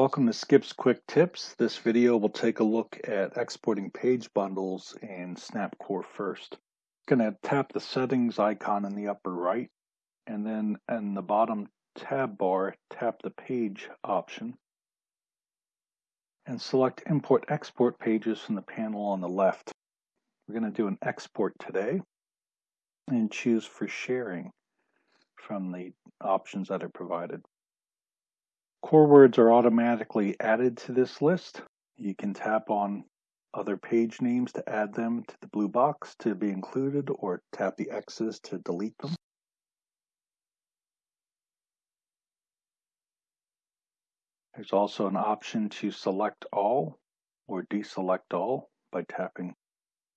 Welcome to Skip's Quick Tips. This video will take a look at exporting page bundles in SnapCore first. I'm going to tap the settings icon in the upper right and then in the bottom tab bar tap the page option and select import export pages from the panel on the left. We're going to do an export today and choose for sharing from the options that are provided. Core words are automatically added to this list. You can tap on other page names to add them to the blue box to be included or tap the X's to delete them. There's also an option to select all or deselect all by tapping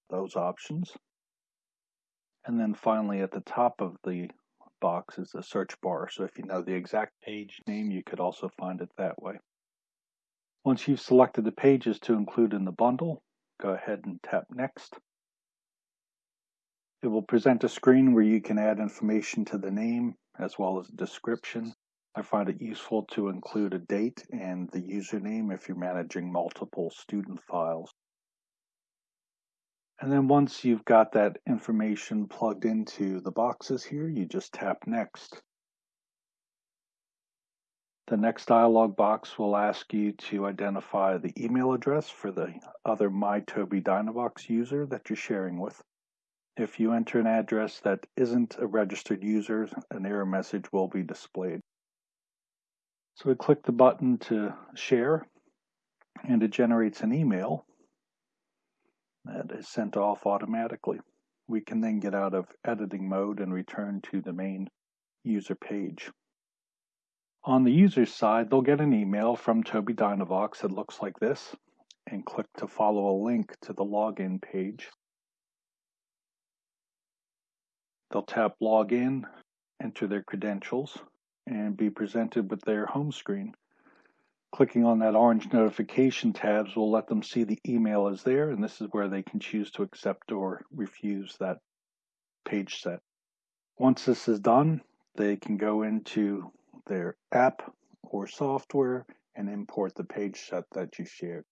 those options. And then finally at the top of the box is the search bar. So if you know the exact page name, you could also find it that way. Once you've selected the pages to include in the bundle, go ahead and tap Next. It will present a screen where you can add information to the name as well as a description. I find it useful to include a date and the username if you're managing multiple student files. And then once you've got that information plugged into the boxes here, you just tap Next. The next dialog box will ask you to identify the email address for the other MyTobii Dynavox user that you're sharing with. If you enter an address that isn't a registered user, an error message will be displayed. So we click the button to share and it generates an email that is sent off automatically. We can then get out of editing mode and return to the main user page. On the user's side, they'll get an email from Tobii Dynavox that looks like this and click to follow a link to the login page. They'll tap login, enter their credentials, and be presented with their home screen. Clicking on that orange notification tabs will let them see the email is there, and this is where they can choose to accept or refuse that page set. Once this is done, they can go into their app or software and import the page set that you shared.